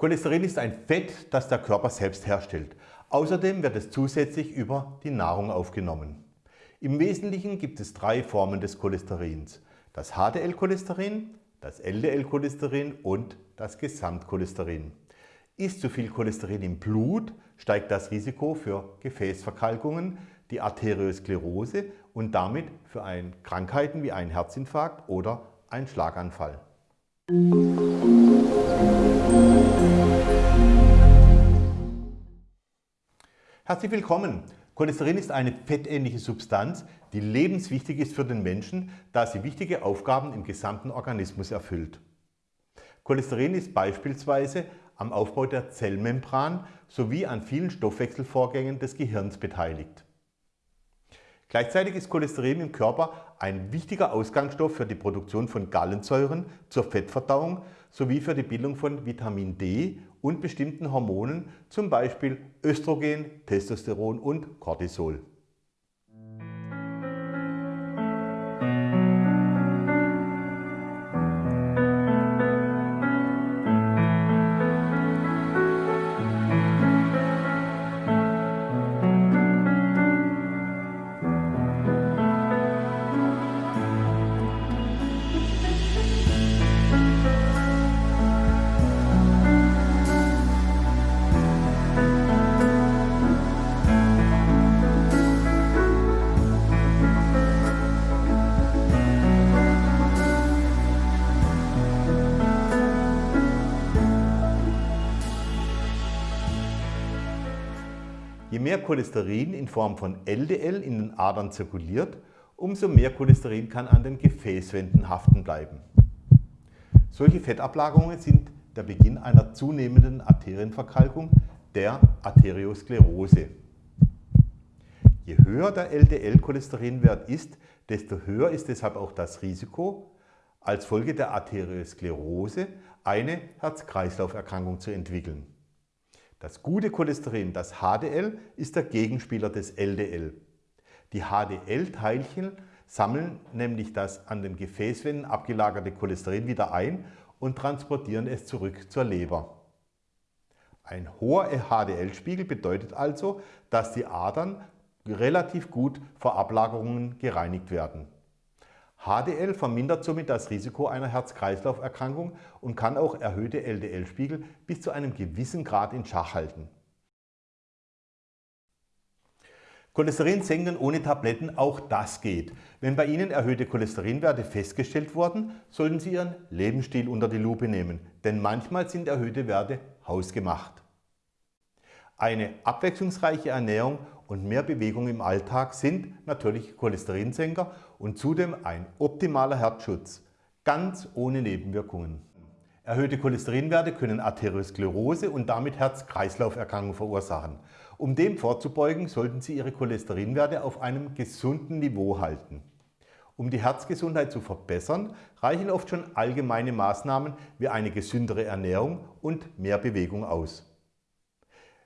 Cholesterin ist ein Fett, das der Körper selbst herstellt. Außerdem wird es zusätzlich über die Nahrung aufgenommen. Im Wesentlichen gibt es drei Formen des Cholesterins. Das HDL-Cholesterin, das LDL-Cholesterin und das Gesamtcholesterin. Ist zu viel Cholesterin im Blut, steigt das Risiko für Gefäßverkalkungen, die Arteriosklerose und damit für ein Krankheiten wie einen Herzinfarkt oder einen Schlaganfall. Herzlich willkommen! Cholesterin ist eine fettähnliche Substanz, die lebenswichtig ist für den Menschen, da sie wichtige Aufgaben im gesamten Organismus erfüllt. Cholesterin ist beispielsweise am Aufbau der Zellmembran sowie an vielen Stoffwechselvorgängen des Gehirns beteiligt. Gleichzeitig ist Cholesterin im Körper ein wichtiger Ausgangsstoff für die Produktion von Gallensäuren zur Fettverdauung sowie für die Bildung von Vitamin D und bestimmten Hormonen, zum Beispiel Östrogen, Testosteron und Cortisol. Mehr Cholesterin in Form von LDL in den Adern zirkuliert, umso mehr Cholesterin kann an den Gefäßwänden haften bleiben. Solche Fettablagerungen sind der Beginn einer zunehmenden Arterienverkalkung, der Arteriosklerose. Je höher der LDL-Cholesterinwert ist, desto höher ist deshalb auch das Risiko, als Folge der Arteriosklerose eine Herz-Kreislauf-Erkrankung zu entwickeln. Das gute Cholesterin, das HDL, ist der Gegenspieler des LDL. Die HDL-Teilchen sammeln nämlich das an den Gefäßwänden abgelagerte Cholesterin wieder ein und transportieren es zurück zur Leber. Ein hoher HDL-Spiegel bedeutet also, dass die Adern relativ gut vor Ablagerungen gereinigt werden. HDL vermindert somit das Risiko einer Herz-Kreislauf-Erkrankung und kann auch erhöhte LDL-Spiegel bis zu einem gewissen Grad in Schach halten. Cholesterin senken ohne Tabletten, auch das geht. Wenn bei Ihnen erhöhte Cholesterinwerte festgestellt wurden, sollten Sie Ihren Lebensstil unter die Lupe nehmen, denn manchmal sind erhöhte Werte hausgemacht. Eine abwechslungsreiche Ernährung und mehr Bewegung im Alltag sind natürlich Cholesterinsenker und zudem ein optimaler Herzschutz, ganz ohne Nebenwirkungen. Erhöhte Cholesterinwerte können Arteriosklerose und damit Herz-Kreislauf-Erkrankungen verursachen. Um dem vorzubeugen, sollten Sie Ihre Cholesterinwerte auf einem gesunden Niveau halten. Um die Herzgesundheit zu verbessern, reichen oft schon allgemeine Maßnahmen wie eine gesündere Ernährung und mehr Bewegung aus.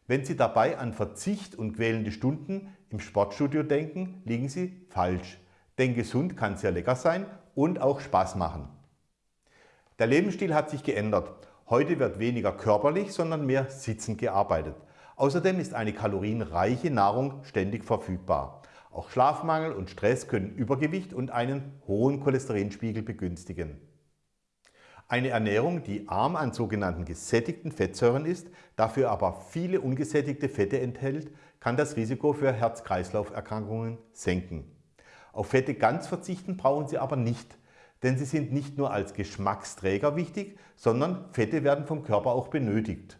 Wenn Sie dabei an Verzicht und quälende Stunden im Sportstudio denken, liegen Sie falsch. Denn gesund kann sehr lecker sein und auch Spaß machen. Der Lebensstil hat sich geändert. Heute wird weniger körperlich, sondern mehr sitzend gearbeitet. Außerdem ist eine kalorienreiche Nahrung ständig verfügbar. Auch Schlafmangel und Stress können Übergewicht und einen hohen Cholesterinspiegel begünstigen. Eine Ernährung, die arm an sogenannten gesättigten Fettsäuren ist, dafür aber viele ungesättigte Fette enthält, kann das Risiko für Herz-Kreislauf-Erkrankungen senken. Auf Fette ganz verzichten brauchen Sie aber nicht, denn sie sind nicht nur als Geschmacksträger wichtig, sondern Fette werden vom Körper auch benötigt.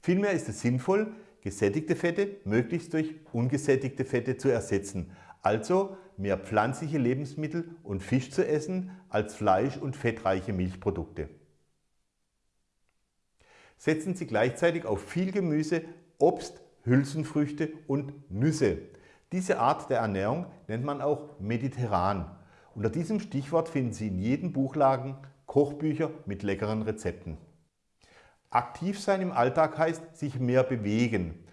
Vielmehr ist es sinnvoll, gesättigte Fette möglichst durch ungesättigte Fette zu ersetzen, also mehr pflanzliche Lebensmittel und Fisch zu essen als Fleisch- und fettreiche Milchprodukte. Setzen Sie gleichzeitig auf viel Gemüse, Obst, Hülsenfrüchte und Nüsse. Diese Art der Ernährung nennt man auch mediterran. Unter diesem Stichwort finden Sie in jedem Buchladen Kochbücher mit leckeren Rezepten. Aktiv sein im Alltag heißt sich mehr bewegen.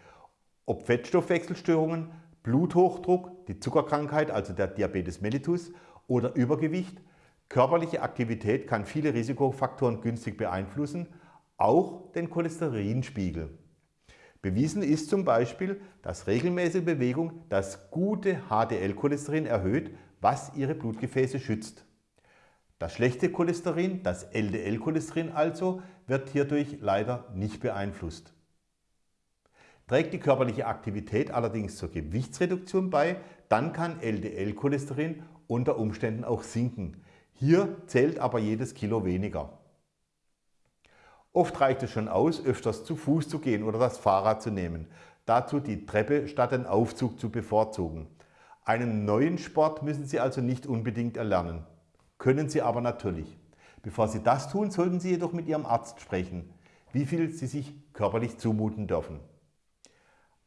Ob Fettstoffwechselstörungen, Bluthochdruck, die Zuckerkrankheit, also der Diabetes mellitus oder Übergewicht. Körperliche Aktivität kann viele Risikofaktoren günstig beeinflussen. auch den Cholesterinspiegel. Bewiesen ist zum Beispiel, dass regelmäßige Bewegung das gute HDL-Cholesterin erhöht, was Ihre Blutgefäße schützt. Das schlechte Cholesterin, das LDL-Cholesterin also, wird hierdurch leider nicht beeinflusst. Trägt die körperliche Aktivität allerdings zur Gewichtsreduktion bei, dann kann LDL-Cholesterin unter Umständen auch sinken. Hier zählt aber jedes Kilo weniger. Oft reicht es schon aus, öfters zu Fuß zu gehen oder das Fahrrad zu nehmen. Dazu die Treppe statt den Aufzug zu bevorzugen. Einen neuen Sport müssen Sie also nicht unbedingt erlernen. Können Sie aber natürlich. Bevor Sie das tun, sollten Sie jedoch mit Ihrem Arzt sprechen, wie viel Sie sich körperlich zumuten dürfen.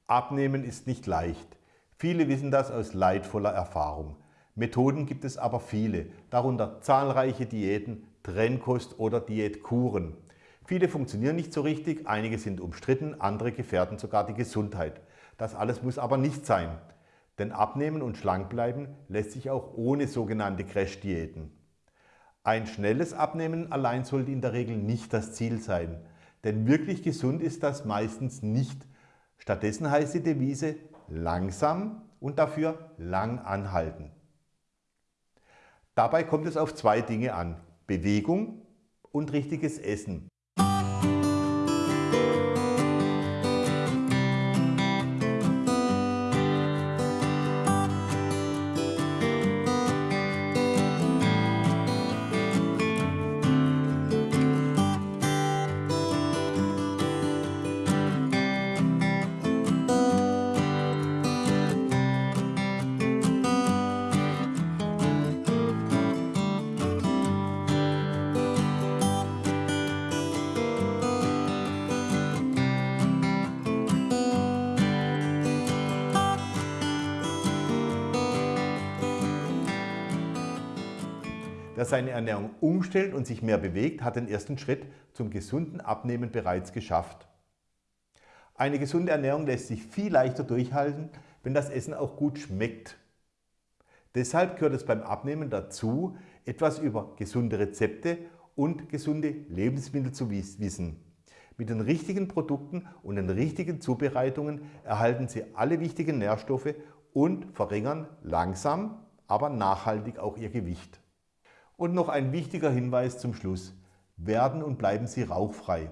Abnehmen ist nicht leicht. Viele wissen das aus leidvoller Erfahrung. Methoden gibt es aber viele, darunter zahlreiche Diäten, Trennkost oder Diätkuren. Viele funktionieren nicht so richtig, einige sind umstritten, andere gefährden sogar die Gesundheit. Das alles muss aber nicht sein. Denn abnehmen und schlank bleiben lässt sich auch ohne sogenannte Crash-Diäten. Ein schnelles Abnehmen allein sollte in der Regel nicht das Ziel sein. Denn wirklich gesund ist das meistens nicht. Stattdessen heißt die Devise langsam und dafür lang anhalten. Dabei kommt es auf zwei Dinge an. Bewegung und richtiges Essen. Wer seine Ernährung umstellt und sich mehr bewegt, hat den ersten Schritt zum gesunden Abnehmen bereits geschafft. Eine gesunde Ernährung lässt sich viel leichter durchhalten, wenn das Essen auch gut schmeckt. Deshalb gehört es beim Abnehmen dazu, etwas über gesunde Rezepte und gesunde Lebensmittel zu wissen. Mit den richtigen Produkten und den richtigen Zubereitungen erhalten Sie alle wichtigen Nährstoffe und verringern langsam, aber nachhaltig auch Ihr Gewicht. Und noch ein wichtiger Hinweis zum Schluss. Werden und bleiben Sie rauchfrei.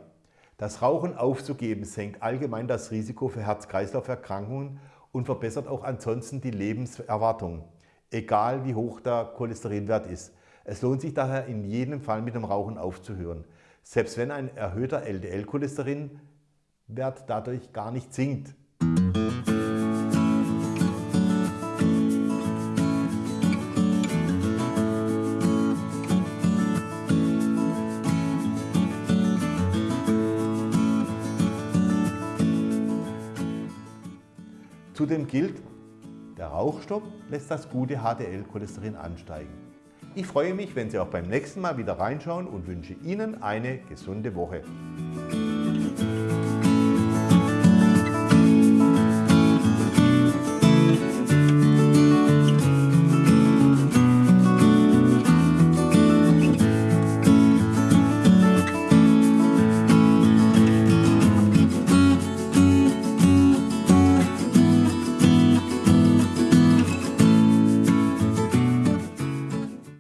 Das Rauchen aufzugeben senkt allgemein das Risiko für Herz-Kreislauf-Erkrankungen und verbessert auch ansonsten die Lebenserwartung, egal wie hoch der Cholesterinwert ist. Es lohnt sich daher in jedem Fall mit dem Rauchen aufzuhören, selbst wenn ein erhöhter LDL-Cholesterinwert dadurch gar nicht sinkt. Zudem gilt, der Rauchstopp lässt das gute HDL-Cholesterin ansteigen. Ich freue mich, wenn Sie auch beim nächsten Mal wieder reinschauen und wünsche Ihnen eine gesunde Woche.